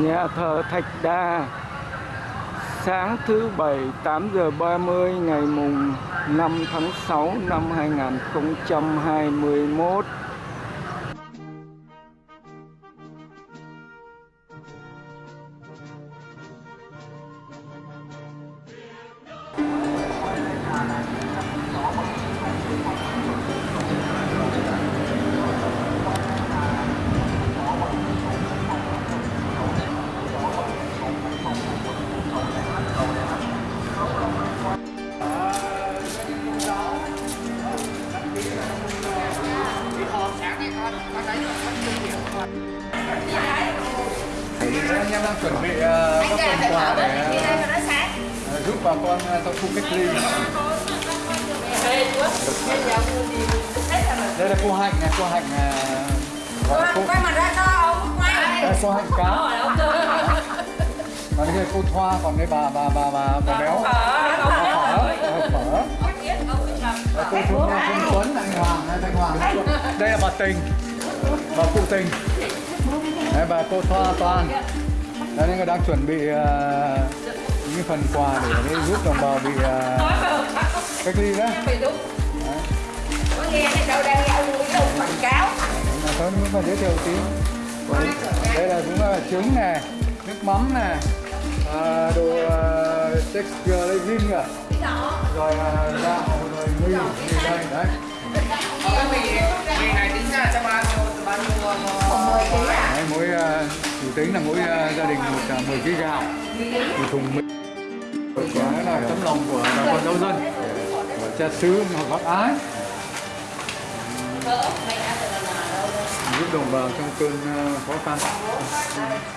Nhà thờ Thạch Đa. Sáng thứ Bảy 8 giờ 30 ngày mùng 5 tháng 6 năm 2021 anh em đang chuẩn bị uh, các phần quà để uh, giúp bà con uh, trong khu cách ly. Đây là cô hạnh này cô hạnh uh, cô, quay mặt ra cho ông quay. Đây cô hạnh cá. còn đây cô thoa còn đây bà bà bà bà bà béo. Phở bà phở Đây cô Phương Phương Tuấn anh Hoàng anh Hoàng. Đây là bà Tình bà cụ Tình. Đây bà cô thoa toàn đây nên đang chuẩn bị uh, những cái phần quà để, để giúp đồng bào bị uh, cách ly đó có nghe cái đâu đang nghe ông quảng cáo. Thôi muốn phải giới thiệu tí. Đây? là cũng là trứng này nước mắm này à, đồ uh, texture legging à rồi uh, gạo rồi mì mì đây đấy. Cái mì mì này tính ra cho bao nhiêu bao nhiêu Đấy, mỗi uh, tính là mỗi uh, gia đình một uh, 10 kg gạo một thùng mì. Đó là tấm lòng của bà con giáo dân. Của cha xứ hoặc bác ái. Giúp đồng bào trong cơn uh, khó khăn.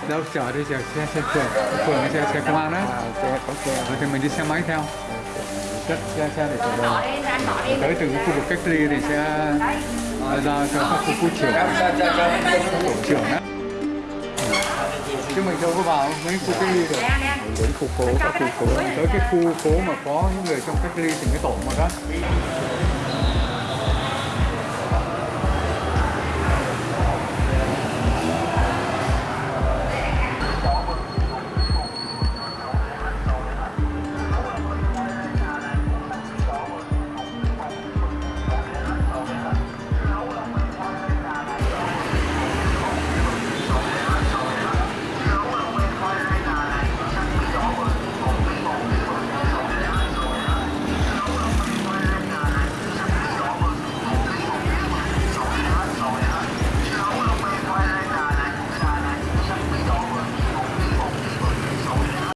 Đâu chở đi chở xe xe phường phường xe xe công an đó Xe có xe. Rồi thì mình đi xe máy theo. Chất xe xe để chở đồ. Tới từ khu vực cách ly thì sẽ giao cho các khu khu trưởng trưởng đó chứ mình đâu có vào mấy khu cách ly được. Đến khu phố các khu phố tới cái khu phố mà có những người trong cách ly thì mới tổ mà đó